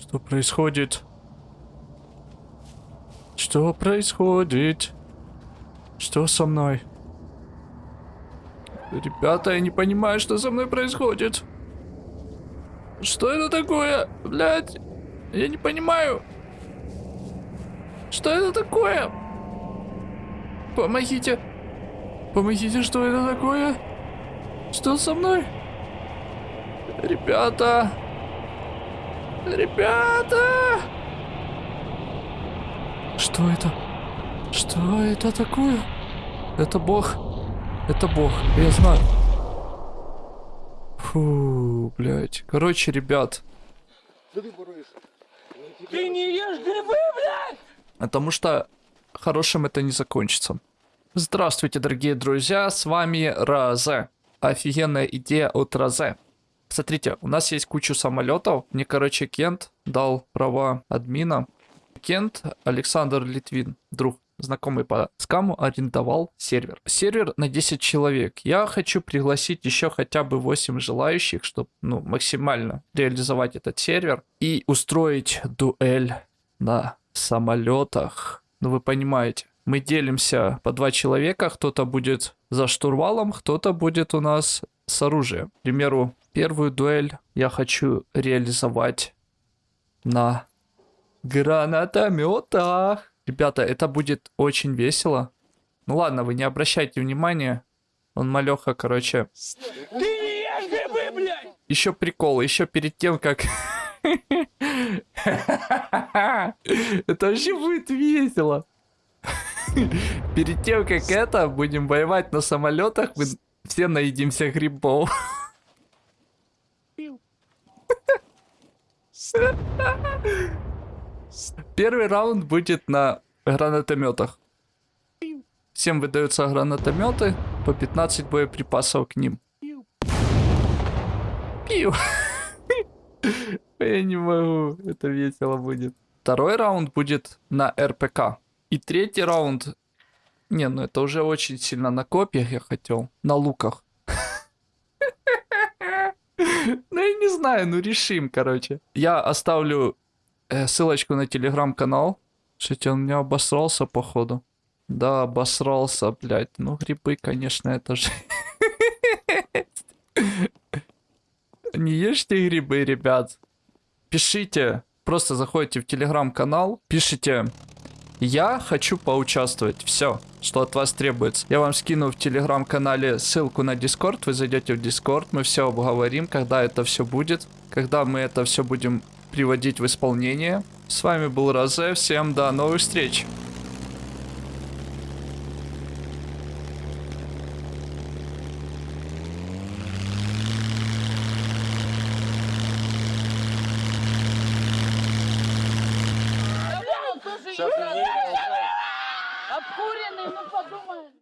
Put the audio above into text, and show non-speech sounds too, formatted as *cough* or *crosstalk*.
Что происходит? Что происходит? Что со мной? Ребята, я не понимаю, что со мной происходит. Что это такое? Блядь, я не понимаю. Что это такое? Помогите. Помогите, что это такое? Что со мной? Ребята. Ребята. Что это? Что это такое? Это бог. Это бог, я знаю. Фу, блядь. Короче, ребят. Ты не ешь грибы, блядь! Потому что хорошим это не закончится. Здравствуйте, дорогие друзья, с вами Разе. Офигенная идея от Разе. Смотрите, у нас есть кучу самолетов. Мне, короче, Кент дал права админа. Кент Александр Литвин, друг знакомый по скаму, арендовал сервер. Сервер на 10 человек. Я хочу пригласить еще хотя бы 8 желающих, чтобы ну, максимально реализовать этот сервер и устроить дуэль на самолетах. Ну вы понимаете, мы делимся по два человека, кто-то будет за штурвалом, кто-то будет у нас с оружием. К примеру, первую дуэль я хочу реализовать на гранатометах. Ребята, это будет очень весело. Ну ладно, вы не обращайте внимания. Он малеха, короче. Ты не ешь грибы, блядь! Еще прикол, еще перед тем, как... *laughs* Это вообще будет весело. Перед тем, как это, будем воевать на самолетах, мы все наедимся грибов. Первый раунд будет на гранатометах. Всем выдаются гранатометы, по 15 боеприпасов к ним. Пиу. *laughs* Я не могу, это весело будет. Второй раунд будет на РПК. И третий раунд... Не, ну это уже очень сильно на копьях я хотел. На луках. *laughs* Ну я не знаю, ну решим, короче. Я оставлю э, ссылочку на телеграм-канал. Кстати, он меня обосрался, походу. Да, обосрался, блядь. Ну, грибы, конечно, это же... *laughs* Не ешьте грибы, ребят. Пишите, просто заходите в телеграм-канал, пишите я хочу поучаствовать. Все, что от вас требуется. Я вам скину в телеграм-канале ссылку на Дискорд. Вы зайдете в Дискорд, мы все обговорим, когда это все будет. Когда мы это все будем приводить в исполнение. С вами был Розе. Всем до новых встреч. Обкуренный, ну подумай.